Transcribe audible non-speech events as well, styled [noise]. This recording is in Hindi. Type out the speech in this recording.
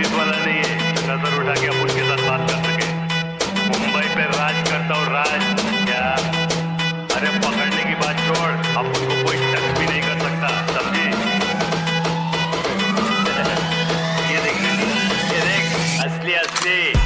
पुलिस वाला नहीं है। नज़र उठा के आप उनके साथ बात कर सके। मुंबई पे राज करता हूँ राज, क्या? अरे पकड़ने की बात छोड़। अब उनको कोई टच भी नहीं कर सकता, समझे? [laughs] ये देख ये देख, असली असली।